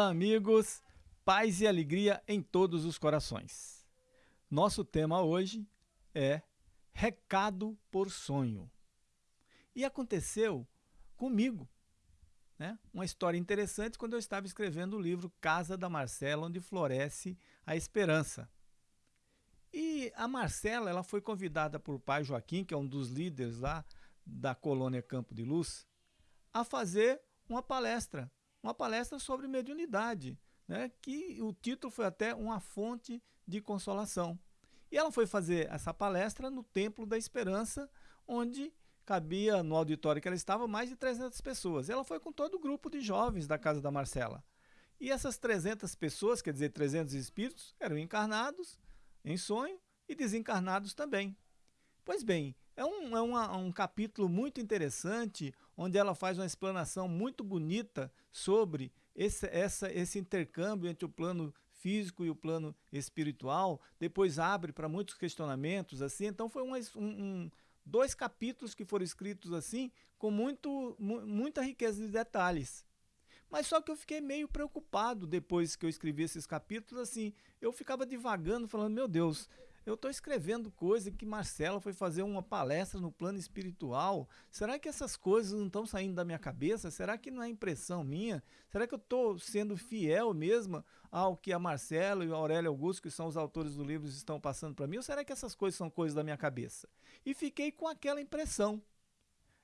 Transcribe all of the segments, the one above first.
Olá, amigos. Paz e alegria em todos os corações. Nosso tema hoje é Recado por Sonho. E aconteceu comigo, né? Uma história interessante quando eu estava escrevendo o livro Casa da Marcela, onde floresce a esperança. E a Marcela, ela foi convidada por pai Joaquim, que é um dos líderes lá da colônia Campo de Luz, a fazer uma palestra uma palestra sobre mediunidade, né, que o título foi até Uma Fonte de Consolação. E ela foi fazer essa palestra no Templo da Esperança, onde cabia no auditório que ela estava mais de 300 pessoas. Ela foi com todo o grupo de jovens da casa da Marcela. E essas 300 pessoas, quer dizer, 300 espíritos, eram encarnados em sonho e desencarnados também. Pois bem, é um, é uma, um capítulo muito interessante, onde ela faz uma explanação muito bonita sobre esse, essa, esse intercâmbio entre o plano físico e o plano espiritual. Depois abre para muitos questionamentos, assim. Então foi um, um, dois capítulos que foram escritos assim, com muito, muita riqueza de detalhes. Mas só que eu fiquei meio preocupado depois que eu escrevi esses capítulos, assim, eu ficava divagando, falando, meu Deus, eu estou escrevendo coisa que Marcela foi fazer uma palestra no plano espiritual. Será que essas coisas não estão saindo da minha cabeça? Será que não é impressão minha? Será que eu estou sendo fiel mesmo ao que a Marcela e o Aurélio Augusto, que são os autores do livro, estão passando para mim? Ou será que essas coisas são coisas da minha cabeça? E fiquei com aquela impressão.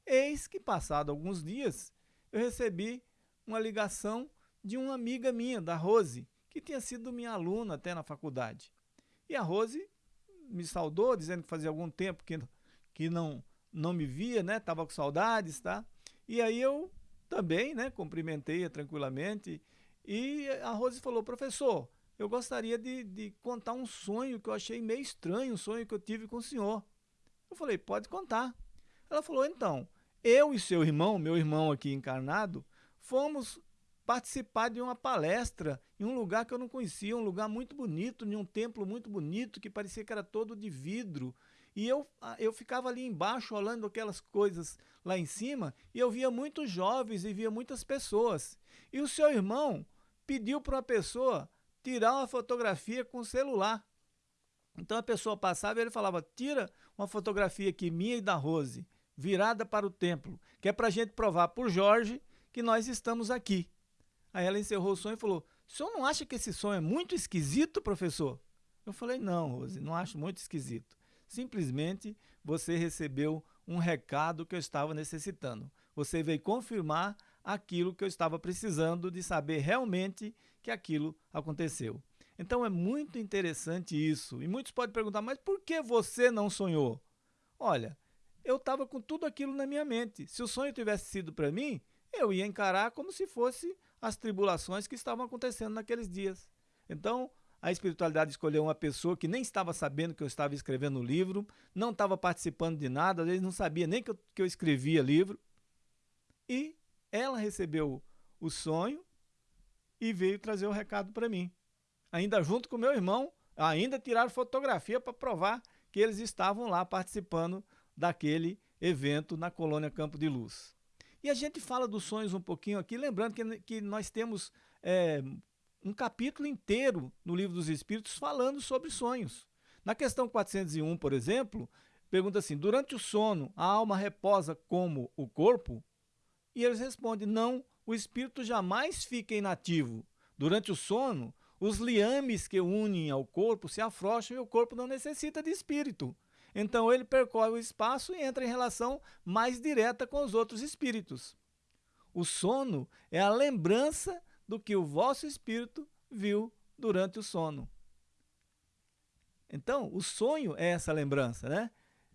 Eis que, passado alguns dias, eu recebi uma ligação de uma amiga minha, da Rose, que tinha sido minha aluna até na faculdade. E a Rose me saudou, dizendo que fazia algum tempo que, que não, não me via, né? Tava com saudades, tá? E aí eu também, né, cumprimentei-a tranquilamente. E a Rose falou, professor, eu gostaria de, de contar um sonho que eu achei meio estranho, um sonho que eu tive com o senhor. Eu falei, pode contar. Ela falou, então, eu e seu irmão, meu irmão aqui encarnado, fomos participar de uma palestra em um lugar que eu não conhecia, um lugar muito bonito, em um templo muito bonito, que parecia que era todo de vidro. E eu, ah, eu ficava ali embaixo olhando aquelas coisas lá em cima, e eu via muitos jovens e via muitas pessoas. E o seu irmão pediu para uma pessoa tirar uma fotografia com o celular. Então a pessoa passava e ele falava, tira uma fotografia aqui minha e da Rose, virada para o templo, que é para a gente provar para o Jorge que nós estamos aqui. Aí ela encerrou o sonho e falou: O senhor não acha que esse sonho é muito esquisito, professor? Eu falei: Não, Rose, não acho muito esquisito. Simplesmente você recebeu um recado que eu estava necessitando. Você veio confirmar aquilo que eu estava precisando de saber realmente que aquilo aconteceu. Então é muito interessante isso. E muitos podem perguntar: mas por que você não sonhou? Olha, eu estava com tudo aquilo na minha mente. Se o sonho tivesse sido para mim, eu ia encarar como se fosse as tribulações que estavam acontecendo naqueles dias. Então, a espiritualidade escolheu uma pessoa que nem estava sabendo que eu estava escrevendo o livro, não estava participando de nada, às vezes não sabia nem que eu, que eu escrevia livro. E ela recebeu o sonho e veio trazer o recado para mim. Ainda junto com meu irmão, ainda tiraram fotografia para provar que eles estavam lá participando daquele evento na colônia Campo de Luz. E a gente fala dos sonhos um pouquinho aqui, lembrando que, que nós temos é, um capítulo inteiro no Livro dos Espíritos falando sobre sonhos. Na questão 401, por exemplo, pergunta assim, durante o sono, a alma reposa como o corpo? E eles respondem, não, o espírito jamais fica inativo. Durante o sono, os liames que unem ao corpo se afrouxam e o corpo não necessita de espírito. Então ele percorre o espaço e entra em relação mais direta com os outros espíritos. O sono é a lembrança do que o vosso espírito viu durante o sono. Então, o sonho é essa lembrança, né?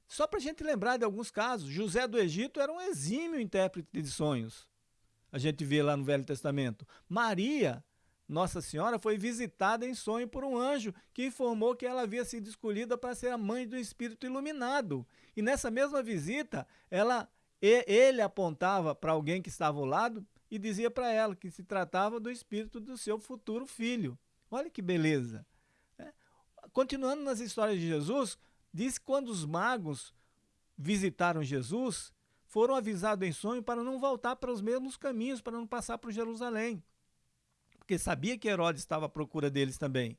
Só para a gente lembrar de alguns casos, José do Egito era um exímio intérprete de sonhos. A gente vê lá no Velho Testamento. Maria nossa Senhora foi visitada em sonho por um anjo que informou que ela havia sido escolhida para ser a mãe do Espírito iluminado. E nessa mesma visita, ela, ele apontava para alguém que estava ao lado e dizia para ela que se tratava do espírito do seu futuro filho. Olha que beleza. É. Continuando nas histórias de Jesus, diz que quando os magos visitaram Jesus, foram avisados em sonho para não voltar para os mesmos caminhos, para não passar por Jerusalém porque sabia que Herodes estava à procura deles também.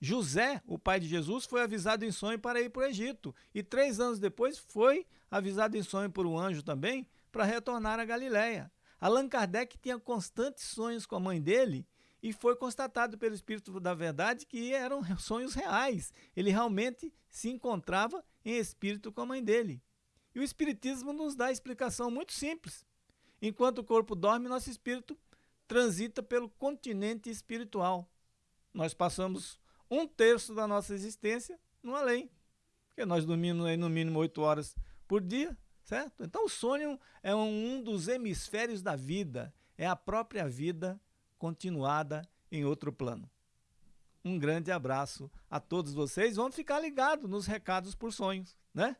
José, o pai de Jesus, foi avisado em sonho para ir para o Egito. E três anos depois foi avisado em sonho por um anjo também para retornar à Galiléia. Allan Kardec tinha constantes sonhos com a mãe dele e foi constatado pelo Espírito da Verdade que eram sonhos reais. Ele realmente se encontrava em espírito com a mãe dele. E o Espiritismo nos dá a explicação muito simples. Enquanto o corpo dorme, nosso espírito transita pelo continente espiritual. Nós passamos um terço da nossa existência no além, porque nós dormimos aí no mínimo oito horas por dia, certo? Então o sonho é um dos hemisférios da vida, é a própria vida continuada em outro plano. Um grande abraço a todos vocês. Vamos ficar ligados nos recados por sonhos, né?